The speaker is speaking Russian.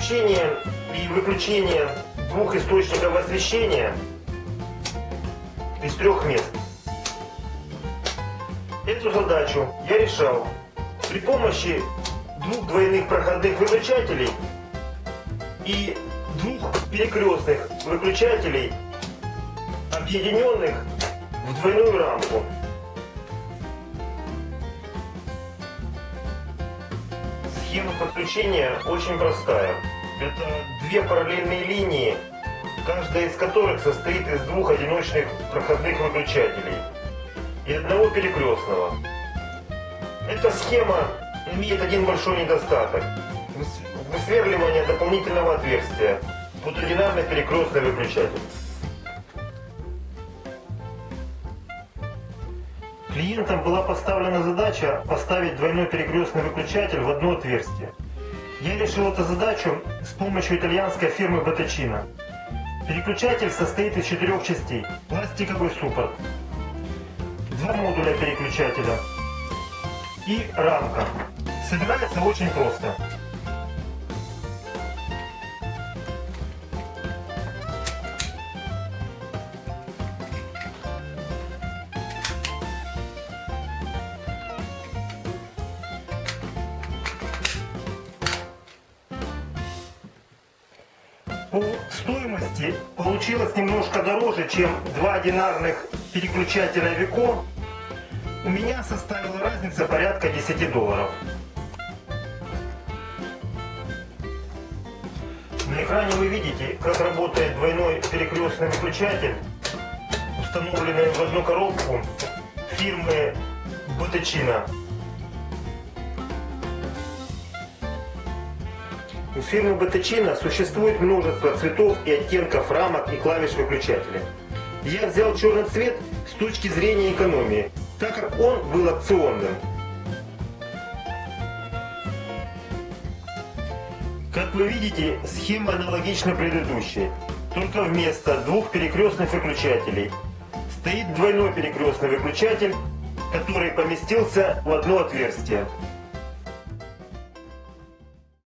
Включение и выключение двух источников освещения из трех мест. Эту задачу я решал при помощи двух двойных проходных выключателей и двух перекрестных выключателей, объединенных в двойную рамку. Схема подключения очень простая. Это две параллельные линии, каждая из которых состоит из двух одиночных проходных выключателей и одного перекрестного. Эта схема имеет один большой недостаток. Высверливание дополнительного отверстия под одинарный перекрестный выключатель. Клиентам была поставлена задача поставить двойной перекрестный выключатель в одно отверстие. Я решил эту задачу с помощью итальянской фирмы Bottecino. Переключатель состоит из четырех частей. Пластиковый суппорт, два модуля переключателя и рамка. Собирается очень просто. По стоимости получилось немножко дороже, чем два одинарных переключателя Вико. У меня составила разница порядка 10 долларов. На экране вы видите, как работает двойной перекрестный выключатель, установленный в одну коробку фирмы Bottecino. У фирмы Bottecino существует множество цветов и оттенков рамок и клавиш выключателя. Я взял черный цвет с точки зрения экономии, так как он был опционным. Как вы видите, схема аналогична предыдущей, только вместо двух перекрестных выключателей стоит двойной перекрестный выключатель, который поместился в одно отверстие.